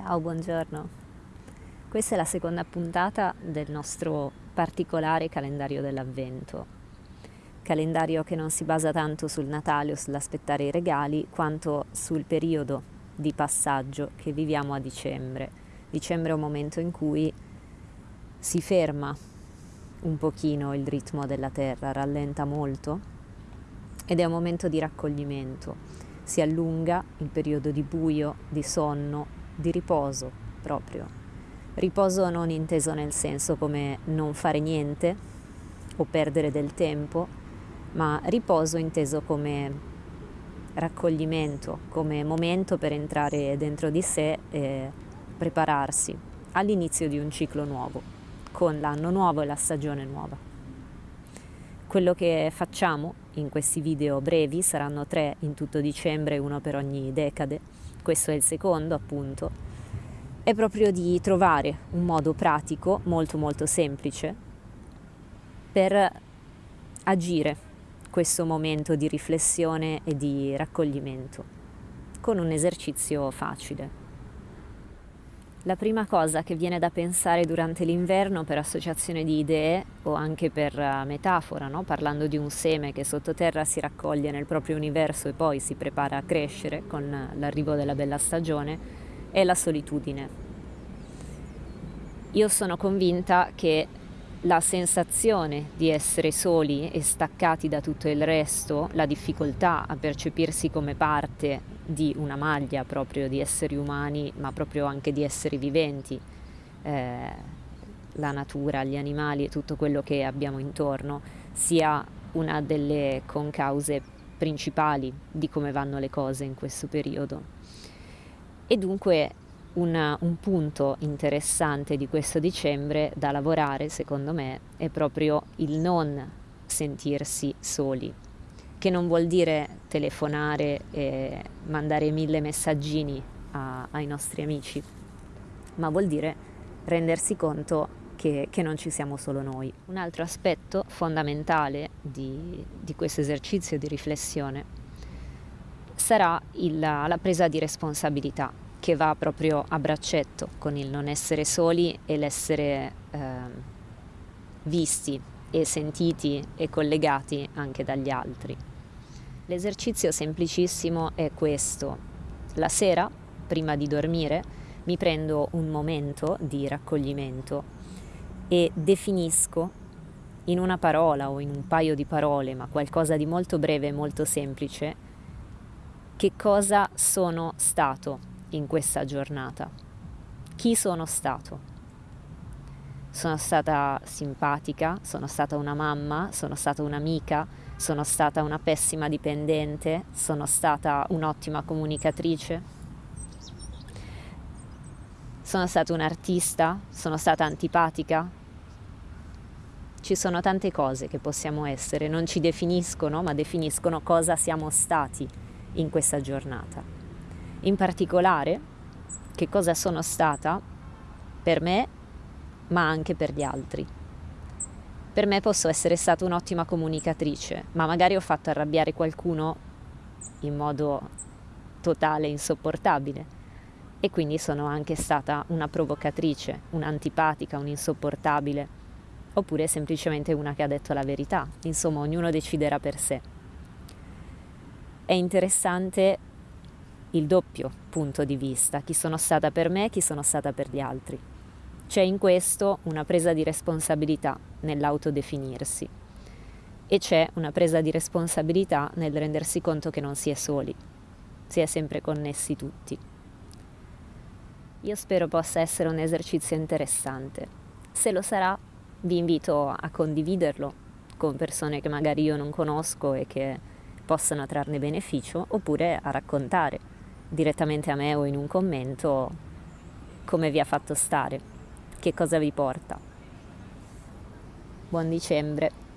Ciao, buongiorno. Questa è la seconda puntata del nostro particolare calendario dell'avvento. Calendario che non si basa tanto sul Natale o sull'aspettare i regali, quanto sul periodo di passaggio che viviamo a dicembre. Dicembre è un momento in cui si ferma un pochino il ritmo della Terra, rallenta molto ed è un momento di raccoglimento. Si allunga il periodo di buio, di sonno, di riposo proprio. Riposo non inteso nel senso come non fare niente o perdere del tempo, ma riposo inteso come raccoglimento, come momento per entrare dentro di sé e prepararsi all'inizio di un ciclo nuovo, con l'anno nuovo e la stagione nuova. Quello che facciamo in questi video brevi saranno tre in tutto dicembre, uno per ogni decade, questo è il secondo appunto, è proprio di trovare un modo pratico, molto molto semplice, per agire questo momento di riflessione e di raccoglimento, con un esercizio facile. La prima cosa che viene da pensare durante l'inverno per associazione di idee o anche per eh, metafora, no? parlando di un seme che sottoterra si raccoglie nel proprio universo e poi si prepara a crescere con l'arrivo della bella stagione, è la solitudine. Io sono convinta che la sensazione di essere soli e staccati da tutto il resto, la difficoltà a percepirsi come parte di una maglia proprio di esseri umani, ma proprio anche di esseri viventi, eh, la natura, gli animali e tutto quello che abbiamo intorno, sia una delle concause principali di come vanno le cose in questo periodo. E dunque una, un punto interessante di questo dicembre da lavorare, secondo me, è proprio il non sentirsi soli, che non vuol dire telefonare e mandare mille messaggini a, ai nostri amici, ma vuol dire rendersi conto che, che, non ci siamo solo noi. Un altro aspetto fondamentale di, di questo esercizio di riflessione sarà il, la presa di responsabilità che va proprio a braccetto con il non essere soli e l'essere eh, visti e sentiti e collegati anche dagli altri. L'esercizio semplicissimo è questo. La sera, prima di dormire, mi prendo un momento di raccoglimento e definisco in una parola o in un paio di parole, ma qualcosa di molto breve e molto semplice, che cosa sono stato in questa giornata. Chi sono stato? sono stata simpatica, sono stata una mamma, sono stata un'amica, sono stata una pessima dipendente, sono stata un'ottima comunicatrice, sono stata un artista, sono stata antipatica. Ci sono tante cose che possiamo essere, non ci definiscono, ma definiscono cosa siamo stati in questa giornata. In particolare, che cosa sono stata per me ma anche per gli altri. Per me posso essere stata un'ottima comunicatrice, ma magari ho fatto arrabbiare qualcuno in modo totale insopportabile e quindi sono anche stata una provocatrice, un'antipatica, un'insopportabile, oppure semplicemente una che ha detto la verità. Insomma, ognuno deciderà per sé. È interessante il doppio punto di vista, chi sono stata per me e chi sono stata per gli altri. C'è in questo una presa di responsabilità nell'autodefinirsi e c'è una presa di responsabilità nel rendersi conto che non si è soli, si è sempre connessi tutti. Io spero possa essere un esercizio interessante. Se lo sarà, vi invito a condividerlo con persone che magari io non conosco e che possano trarne beneficio, oppure a raccontare direttamente a me o in un commento come vi ha fatto stare che cosa vi porta. Buon dicembre!